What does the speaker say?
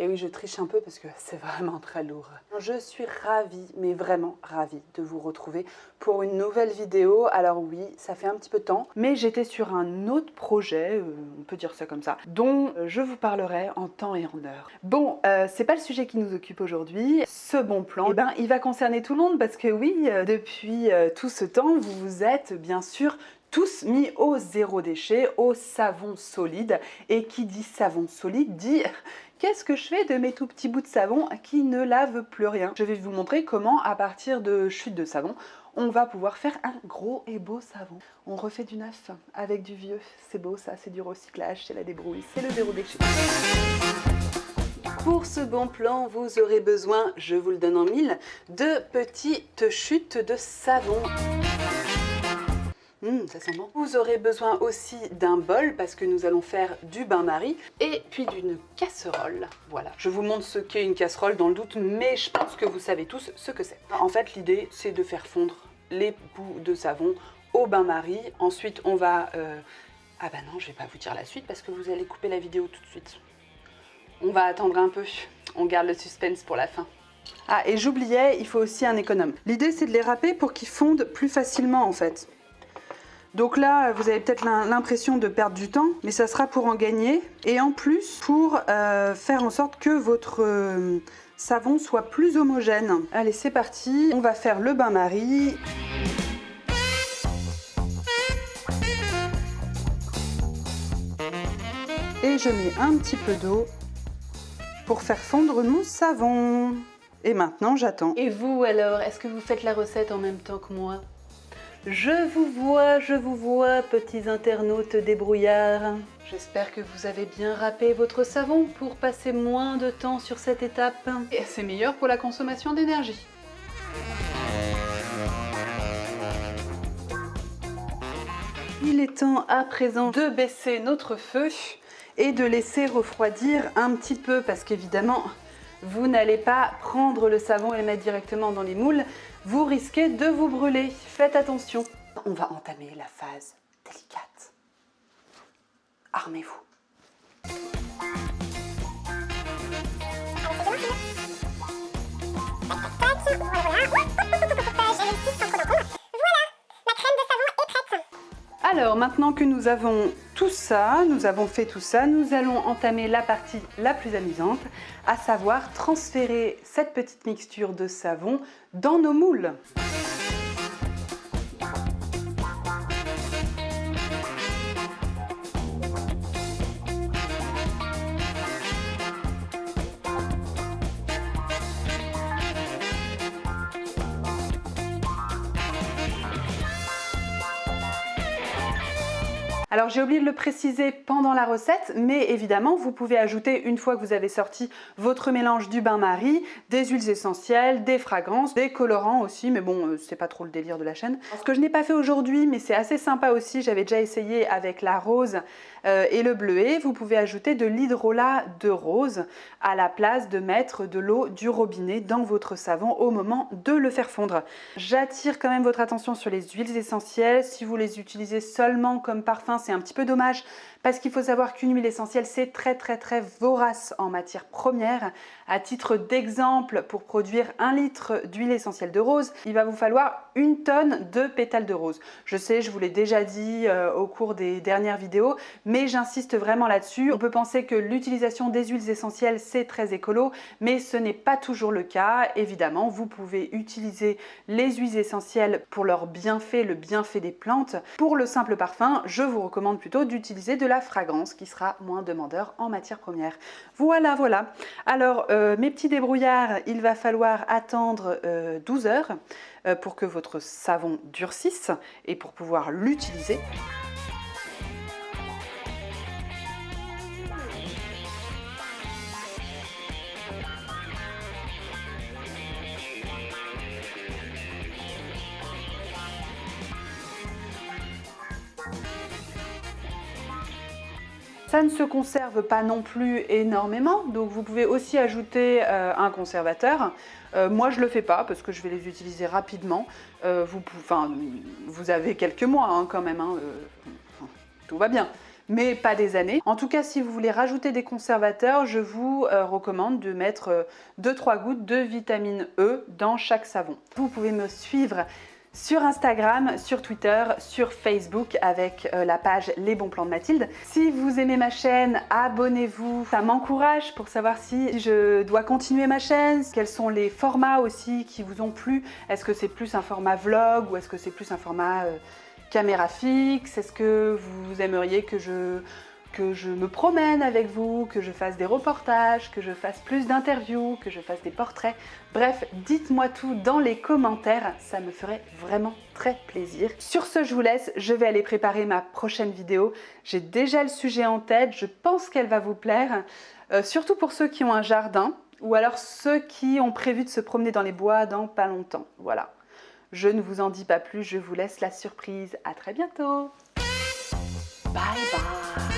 Et oui, je triche un peu parce que c'est vraiment très lourd. Je suis ravie, mais vraiment ravie de vous retrouver pour une nouvelle vidéo. Alors oui, ça fait un petit peu de temps, mais j'étais sur un autre projet, euh, on peut dire ça comme ça, dont je vous parlerai en temps et en heure. Bon, euh, c'est pas le sujet qui nous occupe aujourd'hui. Ce bon plan, eh ben, il va concerner tout le monde parce que oui, euh, depuis tout ce temps, vous vous êtes bien sûr tous mis au zéro déchet, au savon solide. Et qui dit savon solide dit qu'est-ce que je fais de mes tout petits bouts de savon qui ne lavent plus rien? Je vais vous montrer comment, à partir de chute de savon, on va pouvoir faire un gros et beau savon. On refait du neuf avec du vieux. C'est beau ça, c'est du recyclage, c'est la débrouille, c'est le zéro déchet. Pour ce bon plan, vous aurez besoin, je vous le donne en mille, de petites chutes de savon. Mmh, ça sent bon. Vous aurez besoin aussi d'un bol parce que nous allons faire du bain-marie et puis d'une casserole. Voilà, je vous montre ce qu'est une casserole dans le doute, mais je pense que vous savez tous ce que c'est. En fait, l'idée, c'est de faire fondre les bouts de savon au bain-marie. Ensuite, on va... Euh, ah bah non, je vais pas vous dire la suite parce que vous allez couper la vidéo tout de suite. On va attendre un peu, on garde le suspense pour la fin. Ah, et j'oubliais, il faut aussi un économe. L'idée, c'est de les râper pour qu'ils fondent plus facilement, en fait. Donc là, vous avez peut-être l'impression de perdre du temps, mais ça sera pour en gagner. Et en plus, pour euh, faire en sorte que votre euh, savon soit plus homogène. Allez, c'est parti. On va faire le bain-marie. Et je mets un petit peu d'eau pour faire fondre mon savon. Et maintenant, j'attends. Et vous alors, est-ce que vous faites la recette en même temps que moi? Je vous vois, je vous vois, petits internautes débrouillards. J'espère que vous avez bien râpé votre savon pour passer moins de temps sur cette étape. Et c'est meilleur pour la consommation d'énergie. Il est temps à présent de baisser notre feu et de laisser refroidir un petit peu parce qu'évidemment, vous n'allez pas prendre le savon et le mettre directement dans les moules, vous risquez de vous brûler. Faites attention. On va entamer la phase délicate. Armez-vous. Alors maintenant que nous avons tout ça, nous avons fait tout ça, nous allons entamer la partie la plus amusante, à savoir transférer cette petite mixture de savon dans nos moules. Alors j'ai oublié de le préciser pendant la recette, mais évidemment vous pouvez ajouter une fois que vous avez sorti votre mélange du bain-marie, des huiles essentielles, des fragrances, des colorants aussi, mais bon euh, c'est pas trop le délire de la chaîne. Ce que je n'ai pas fait aujourd'hui, mais c'est assez sympa aussi, j'avais déjà essayé avec la rose euh, et le bleuet, vous pouvez ajouter de l'hydrolat de rose à la place de mettre de l'eau du robinet dans votre savon au moment de le faire fondre. J'attire quand même votre attention sur les huiles essentielles, si vous les utilisez seulement comme parfum c'est un petit peu dommage parce qu'il faut savoir qu'une huile essentielle, c'est très très très vorace en matière première. À titre d'exemple, pour produire un litre d'huile essentielle de rose, il va vous falloir une tonne de pétales de rose. Je sais, je vous l'ai déjà dit euh, au cours des dernières vidéos, mais j'insiste vraiment là-dessus. On peut penser que l'utilisation des huiles essentielles, c'est très écolo, mais ce n'est pas toujours le cas. Évidemment, vous pouvez utiliser les huiles essentielles pour leur bienfait, le bienfait des plantes. Pour le simple parfum, je vous recommande plutôt d'utiliser de la fragrance qui sera moins demandeur en matière première. Voilà, voilà. Alors, euh, mes petits débrouillards, il va falloir attendre 12 euh, heures euh, pour que votre savon durcisse et pour pouvoir l'utiliser. Ça ne se conserve pas non plus énormément, donc vous pouvez aussi ajouter euh, un conservateur. Euh, moi, je le fais pas parce que je vais les utiliser rapidement. Euh, vous, avez quelques mois hein, quand même, hein, tout va bien. mais pas des années. En tout cas, si vous voulez rajouter des conservateurs, je vous recommande de mettre 2-3 gouttes de vitamine E dans chaque savon. Vous pouvez me suivre sur Instagram, sur Twitter, sur Facebook avec euh, la page Les bons plans de Mathilde. Si vous aimez ma chaîne, abonnez-vous. Ça m'encourage pour savoir si je dois continuer ma chaîne, quels sont les formats aussi qui vous ont plu. Est-ce que c'est plus un format vlog ou est-ce que c'est plus un format euh, caméra fixe? Est-ce que vous aimeriez que je que je me promène avec vous, que je fasse des reportages, que je fasse plus d'interviews, que je fasse des portraits. Bref, dites-moi tout dans les commentaires, ça me ferait vraiment très plaisir. Sur ce, je vous laisse, je vais aller préparer ma prochaine vidéo. J'ai déjà le sujet en tête, je pense qu'elle va vous plaire, euh, surtout pour ceux qui ont un jardin, ou alors ceux qui ont prévu de se promener dans les bois dans pas longtemps. Voilà. Je ne vous en dis pas plus, je vous laisse la surprise. À très bientôt Bye bye.